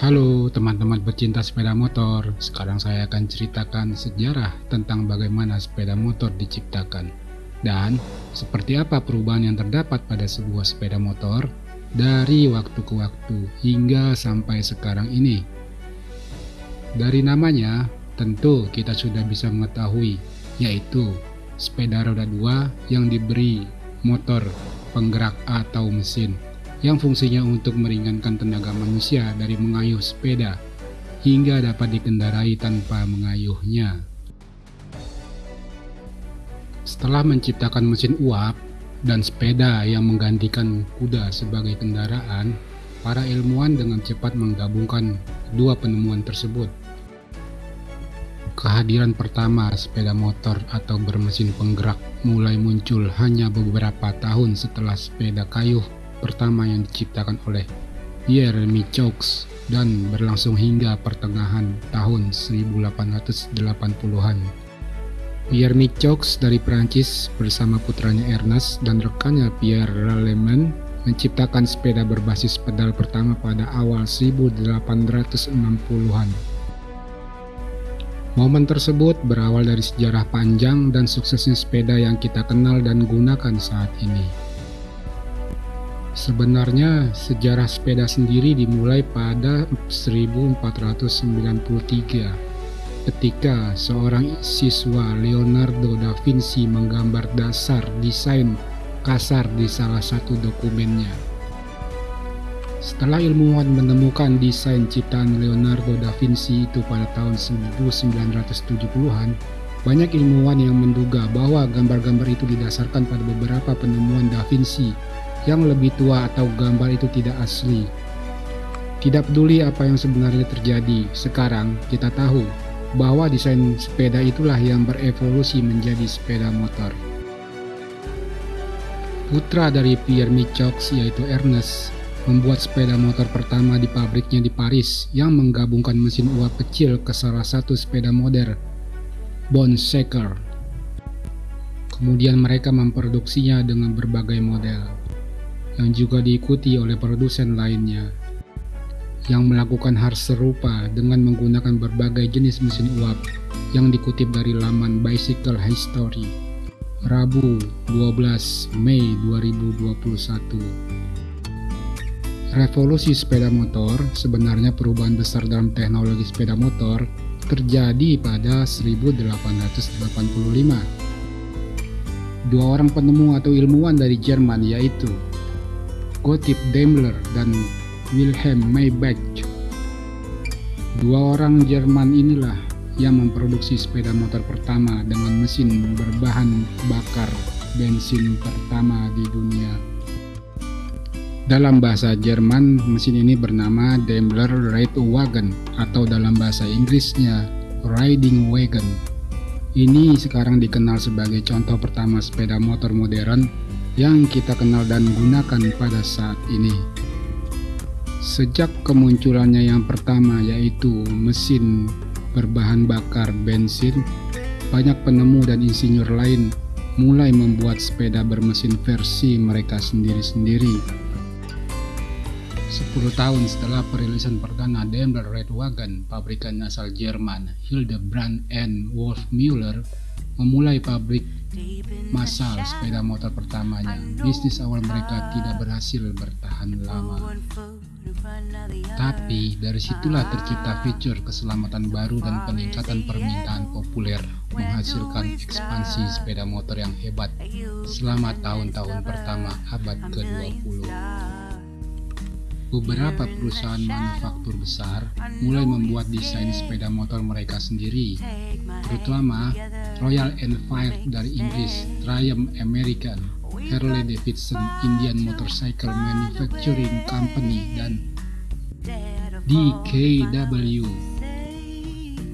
Halo teman-teman pecinta sepeda motor, sekarang saya akan ceritakan sejarah tentang bagaimana sepeda motor diciptakan. Dan seperti apa perubahan yang terdapat pada sebuah sepeda motor dari waktu ke waktu hingga sampai sekarang ini. Dari namanya, tentu kita sudah bisa mengetahui, yaitu sepeda roda dua yang diberi motor penggerak atau mesin yang fungsinya untuk meringankan tenaga manusia dari mengayuh sepeda hingga dapat dikendarai tanpa mengayuhnya. Setelah menciptakan mesin uap dan sepeda yang menggantikan kuda sebagai kendaraan, para ilmuwan dengan cepat menggabungkan dua penemuan tersebut. Kehadiran pertama sepeda motor atau bermesin penggerak mulai muncul hanya beberapa tahun setelah sepeda kayuh pertama yang diciptakan oleh Pierre Michaux dan berlangsung hingga pertengahan tahun 1880-an. Pierre Michaux dari Prancis bersama putranya Ernest dan rekannya Pierre Raleman menciptakan sepeda berbasis pedal pertama pada awal 1860-an. Momen tersebut berawal dari sejarah panjang dan suksesnya sepeda yang kita kenal dan gunakan saat ini. Sebenarnya sejarah sepeda sendiri dimulai pada 1493 ketika seorang siswa Leonardo da Vinci menggambar dasar desain kasar di salah satu dokumennya. Setelah ilmuwan menemukan desain ciptaan Leonardo da Vinci itu pada tahun 1970-an, banyak ilmuwan yang menduga bahwa gambar-gambar itu didasarkan pada beberapa penemuan da Vinci yang lebih tua atau gambar itu tidak asli. Tidak peduli apa yang sebenarnya terjadi, sekarang kita tahu bahwa desain sepeda itulah yang berevolusi menjadi sepeda motor. Putra dari Pierre Michaux yaitu Ernest membuat sepeda motor pertama di pabriknya di Paris yang menggabungkan mesin uap kecil ke salah satu sepeda modern, Bonsecker. Kemudian mereka memproduksinya dengan berbagai model yang juga diikuti oleh produsen lainnya yang melakukan hal serupa dengan menggunakan berbagai jenis mesin uap yang dikutip dari laman Bicycle History Rabu 12 Mei 2021 Revolusi sepeda motor sebenarnya perubahan besar dalam teknologi sepeda motor terjadi pada 1885 dua orang penemu atau ilmuwan dari Jerman yaitu Gottlieb Daimler dan Wilhelm Maybach. Dua orang Jerman inilah yang memproduksi sepeda motor pertama dengan mesin berbahan bakar bensin pertama di dunia. Dalam bahasa Jerman, mesin ini bernama Daimler Reitwagen atau dalam bahasa Inggrisnya Riding Wagon. Ini sekarang dikenal sebagai contoh pertama sepeda motor modern yang kita kenal dan gunakan pada saat ini. Sejak kemunculannya yang pertama yaitu mesin berbahan bakar bensin, banyak penemu dan insinyur lain mulai membuat sepeda bermesin versi mereka sendiri-sendiri. 10 tahun setelah perilisan perdana Daimler Redwagen, pabrikan asal Jerman Hildebrand and Wolfmüller memulai pabrik massal sepeda motor pertamanya. Bisnis awal mereka tidak berhasil bertahan lama. Tapi dari situlah tercipta fitur keselamatan baru dan peningkatan permintaan populer menghasilkan ekspansi sepeda motor yang hebat selama tahun-tahun pertama abad ke-20. Beberapa perusahaan manufaktur besar mulai membuat desain sepeda motor mereka sendiri, terutama Royal Enfield dari Inggris, Triumph American, Harley Davidson Indian Motorcycle Manufacturing Company, dan DKW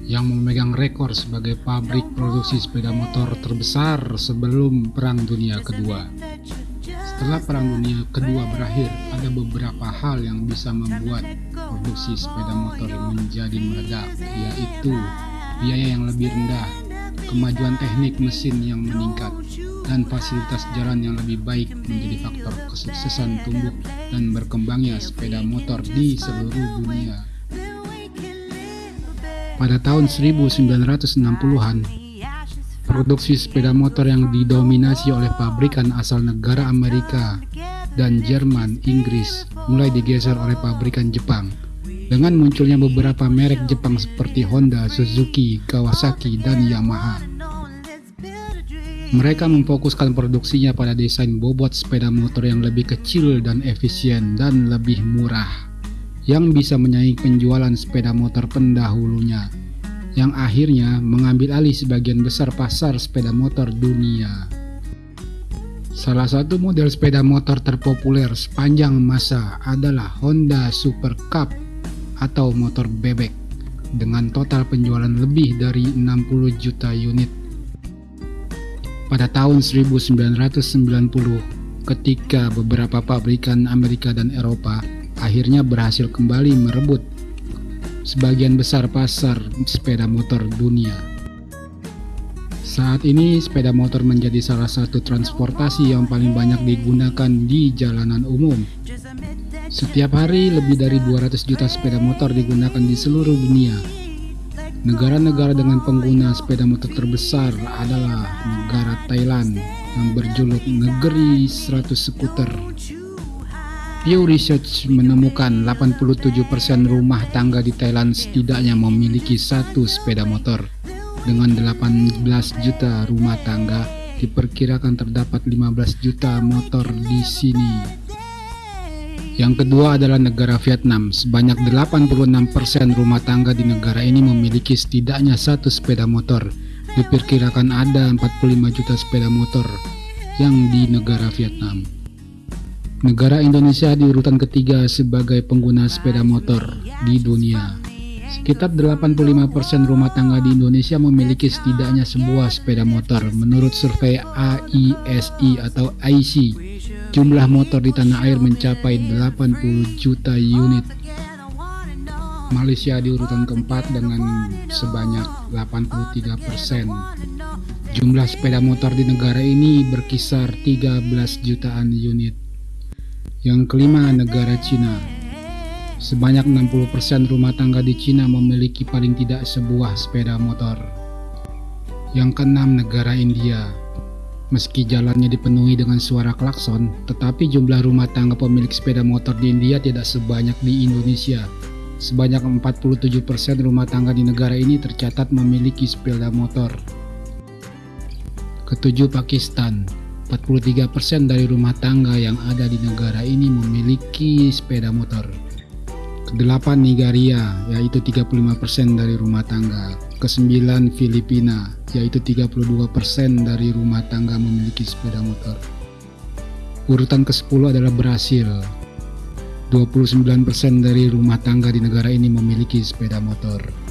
yang memegang rekor sebagai pabrik produksi sepeda motor terbesar sebelum Perang Dunia Kedua. Setelah Perang Dunia Kedua berakhir, ada beberapa hal yang bisa membuat produksi sepeda motor menjadi meledak, yaitu biaya yang lebih rendah, kemajuan teknik mesin yang meningkat, dan fasilitas jalan yang lebih baik menjadi faktor kesuksesan tumbuh dan berkembangnya sepeda motor di seluruh dunia. Pada tahun 1960-an, produksi sepeda motor yang didominasi oleh pabrikan asal negara Amerika dan Jerman, Inggris mulai digeser oleh pabrikan Jepang. Dengan munculnya beberapa merek Jepang seperti Honda, Suzuki, Kawasaki, dan Yamaha. Mereka memfokuskan produksinya pada desain bobot sepeda motor yang lebih kecil dan efisien dan lebih murah, yang bisa menyaingi penjualan sepeda motor pendahulunya, yang akhirnya mengambil alih sebagian besar pasar sepeda motor dunia. Salah satu model sepeda motor terpopuler sepanjang masa adalah Honda Super Cup atau motor bebek dengan total penjualan lebih dari 60 juta unit pada tahun 1990 ketika beberapa pabrikan Amerika dan Eropa akhirnya berhasil kembali merebut sebagian besar pasar sepeda motor dunia. Saat ini sepeda motor menjadi salah satu transportasi yang paling banyak digunakan di jalanan umum. Setiap hari lebih dari 200 juta sepeda motor digunakan di seluruh dunia Negara-negara dengan pengguna sepeda motor terbesar adalah negara Thailand yang berjuluk negeri 100 skuter. Pew Research menemukan 87% rumah tangga di Thailand setidaknya memiliki satu sepeda motor. Dengan 18 juta rumah tangga, diperkirakan terdapat 15 juta motor di sini. Yang kedua adalah negara Vietnam. Sebanyak 86% rumah tangga di negara ini memiliki setidaknya satu sepeda motor. Diperkirakan ada 45 juta sepeda motor yang di negara Vietnam. Negara Indonesia di urutan ketiga sebagai pengguna sepeda motor di dunia. Sekitar 85% rumah tangga di Indonesia memiliki setidaknya sebuah sepeda motor menurut survei AISI atau IC Jumlah motor di tanah air mencapai 80 juta unit. Malaysia di urutan keempat dengan sebanyak 83 persen. Jumlah sepeda motor di negara ini berkisar 13 jutaan unit. Yang kelima, negara Cina. Sebanyak 60% persen rumah tangga di Cina memiliki paling tidak sebuah sepeda motor. Yang keenam, negara India Meski jalannya dipenuhi dengan suara klakson, tetapi jumlah rumah tangga pemilik sepeda motor di India tidak sebanyak di Indonesia. Sebanyak 47% rumah tangga di negara ini tercatat memiliki sepeda motor. Ketujuh Pakistan 43% dari rumah tangga yang ada di negara ini memiliki sepeda motor. Kedelapan Nigeria, yaitu 35% dari rumah tangga. Kesembilan Filipina, yaitu 32% dari rumah tangga memiliki sepeda motor. Urutan ke-10 adalah Brasil. 29% dari rumah tangga di negara ini memiliki sepeda motor.